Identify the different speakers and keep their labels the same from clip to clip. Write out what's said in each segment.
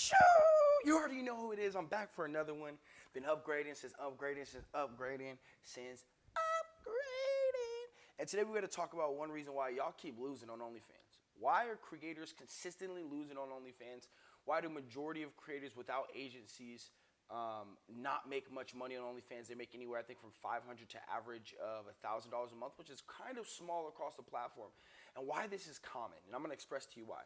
Speaker 1: Shoo! You already know who it is. I'm back for another one. Been upgrading since upgrading since upgrading since upgrading. And today we're going to talk about one reason why y'all keep losing on OnlyFans. Why are creators consistently losing on OnlyFans? Why do majority of creators without agencies um, not make much money on OnlyFans? They make anywhere, I think, from 500 to average of $1,000 a month, which is kind of small across the platform. And why this is common, and I'm going to express to you why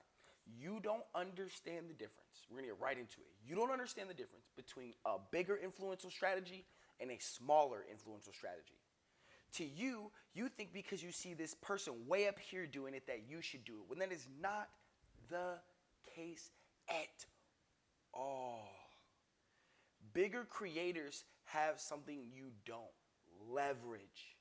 Speaker 1: you don't understand the difference. We're gonna get right into it. You don't understand the difference between a bigger influential strategy and a smaller influential strategy. To you, you think because you see this person way up here doing it that you should do it, when that is not the case at all. Bigger creators have something you don't leverage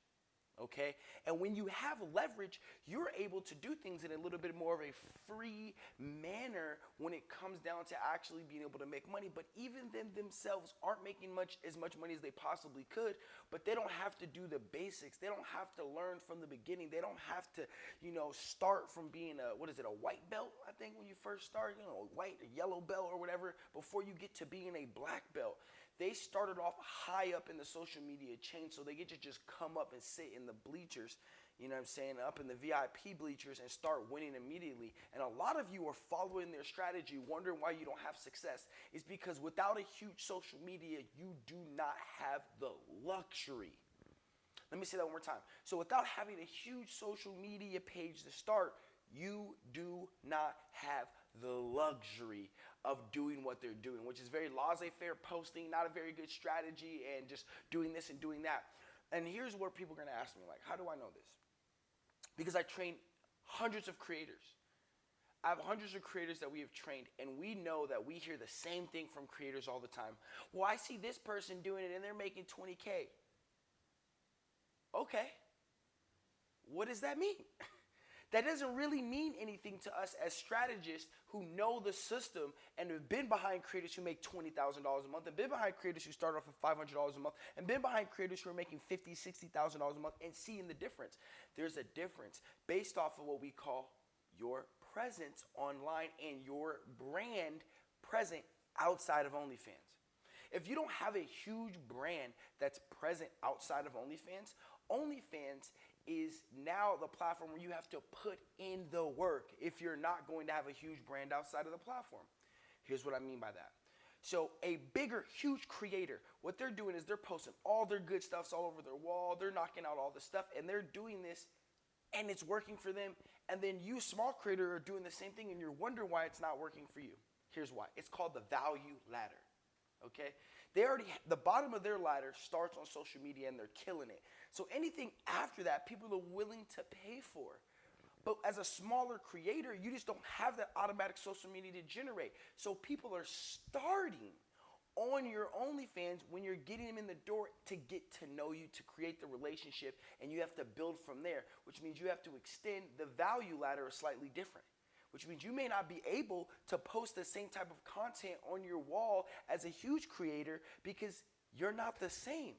Speaker 1: okay? And when you have leverage, you're able to do things in a little bit more of a free manner when it comes down to actually being able to make money. But even them themselves aren't making much as much money as they possibly could, but they don't have to do the basics. They don't have to learn from the beginning. They don't have to, you know, start from being a what is it, a white belt, I think when you first start, you know, a white, a yellow belt or whatever, before you get to being a black belt. They started off high up in the social media chain, so they get to just come up and sit in the bleachers, you know what I'm saying, up in the VIP bleachers and start winning immediately. And a lot of you are following their strategy, wondering why you don't have success. Is because without a huge social media, you do not have the luxury. Let me say that one more time. So without having a huge social media page to start, you do not have the luxury of doing what they're doing, which is very laissez-faire posting, not a very good strategy, and just doing this and doing that. And here's where people are gonna ask me, like, how do I know this? Because I train hundreds of creators. I have hundreds of creators that we have trained, and we know that we hear the same thing from creators all the time. Well, I see this person doing it and they're making 20K. Okay. What does that mean? That doesn't really mean anything to us as strategists who know the system and have been behind creators who make $20,000 a month and been behind creators who start off at $500 a month and been behind creators who are making $50,000, $60,000 a month and seeing the difference. There's a difference based off of what we call your presence online and your brand present outside of OnlyFans. If you don't have a huge brand that's present outside of OnlyFans, OnlyFans is now the platform where you have to put in the work if you're not going to have a huge brand outside of the platform. Here's what I mean by that. So a bigger, huge creator, what they're doing is they're posting all their good stuffs all over their wall. They're knocking out all the stuff and they're doing this and it's working for them. And then you, small creator, are doing the same thing and you're wondering why it's not working for you. Here's why. It's called the value ladder okay? They already, the bottom of their ladder starts on social media and they're killing it. So anything after that, people are willing to pay for. But as a smaller creator, you just don't have that automatic social media to generate. So people are starting on your OnlyFans when you're getting them in the door to get to know you, to create the relationship, and you have to build from there, which means you have to extend the value ladder a slightly different which means you may not be able to post the same type of content on your wall as a huge creator because you're not the same.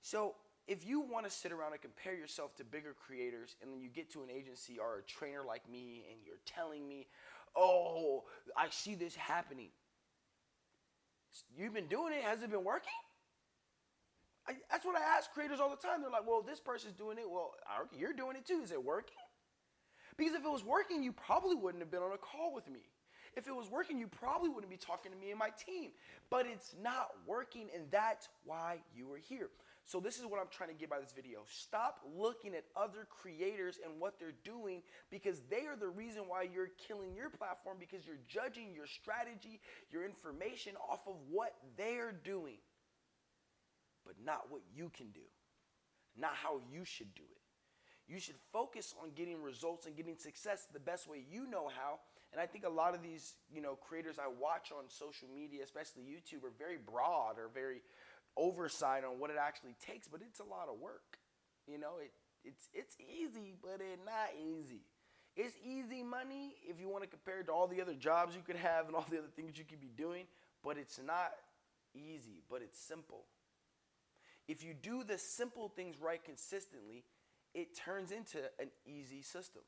Speaker 1: So if you want to sit around and compare yourself to bigger creators and then you get to an agency or a trainer like me and you're telling me, oh, I see this happening. You've been doing it. Has it been working? I, that's what I ask creators all the time. They're like, well, this person's doing it. Well, you're doing it too. Is it working? Because if it was working, you probably wouldn't have been on a call with me. If it was working, you probably wouldn't be talking to me and my team. But it's not working, and that's why you are here. So this is what I'm trying to get by this video. Stop looking at other creators and what they're doing because they are the reason why you're killing your platform because you're judging your strategy, your information off of what they're doing, but not what you can do, not how you should do it. You should focus on getting results and getting success the best way you know how. And I think a lot of these, you know, creators I watch on social media, especially YouTube, are very broad or very oversight on what it actually takes, but it's a lot of work. You know, it it's it's easy, but it's not easy. It's easy money if you want to compare it to all the other jobs you could have and all the other things you could be doing, but it's not easy, but it's simple. If you do the simple things right consistently, it turns into an easy system.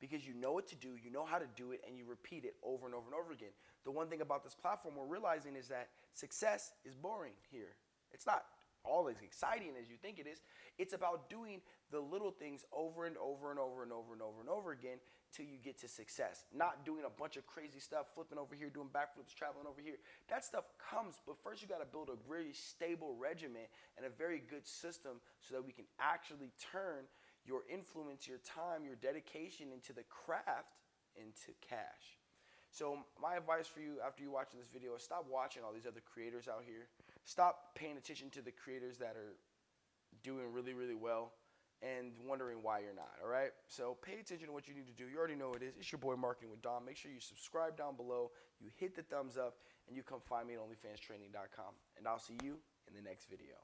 Speaker 1: because you know what to do, you know how to do it, and you repeat it over and over and over again. The one thing about this platform we're realizing is that success is boring here. It's not all as exciting as you think it is. It's about doing the little things over and over and over and over and over and over again till you get to success. Not doing a bunch of crazy stuff, flipping over here, doing backflips, traveling over here. That stuff comes, but first you got to build a very stable regimen and a very good system so that we can actually turn your influence, your time, your dedication into the craft into cash. So my advice for you after you watching this video is stop watching all these other creators out here. Stop paying attention to the creators that are doing really, really well and wondering why you're not, all right? So pay attention to what you need to do. You already know what it is. It's your boy Marketing with Dom. Make sure you subscribe down below, you hit the thumbs up, and you come find me at OnlyFansTraining.com. And I'll see you in the next video.